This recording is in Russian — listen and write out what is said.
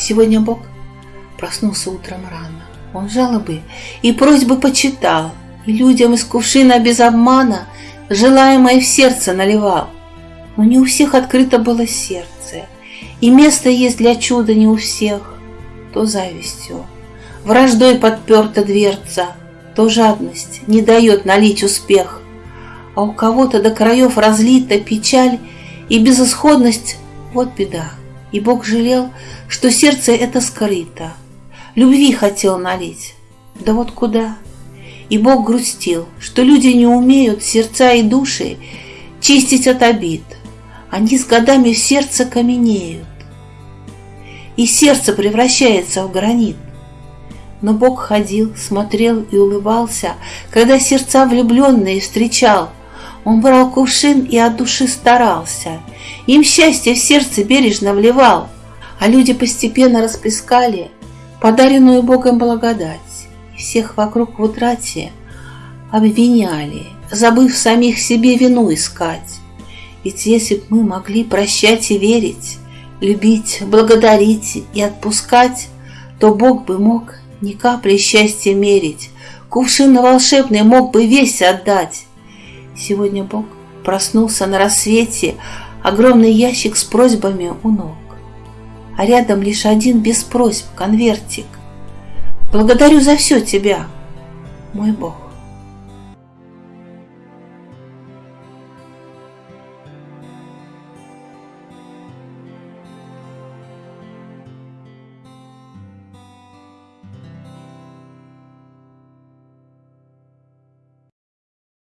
Сегодня Бог проснулся утром рано. Он жалобы и просьбы почитал, и людям из кувшина без обмана желаемое в сердце наливал. Но не у всех открыто было сердце, и место есть для чуда не у всех. То завистью, враждой подперта дверца, то жадность не дает налить успех, а у кого-то до краев разлита печаль и безысходность — вот беда. И Бог жалел, что сердце это скрыто, любви хотел налить, да вот куда? И Бог грустил, что люди не умеют сердца и души чистить от обид, они с годами в сердце каменеют, и сердце превращается в гранит. Но Бог ходил, смотрел и улыбался, когда сердца влюбленные встречал. Он брал кувшин и от души старался, им счастье в сердце бережно вливал, а люди постепенно расплескали подаренную Богом благодать, и всех вокруг в утрате обвиняли, забыв самих себе вину искать. Ведь если б мы могли прощать и верить, любить, благодарить и отпускать, то Бог бы мог ни капли счастья мерить, кувшин волшебный мог бы весь отдать. Сегодня Бог проснулся на рассвете, огромный ящик с просьбами у ног, а рядом лишь один без просьб конвертик. Благодарю за все тебя, мой Бог.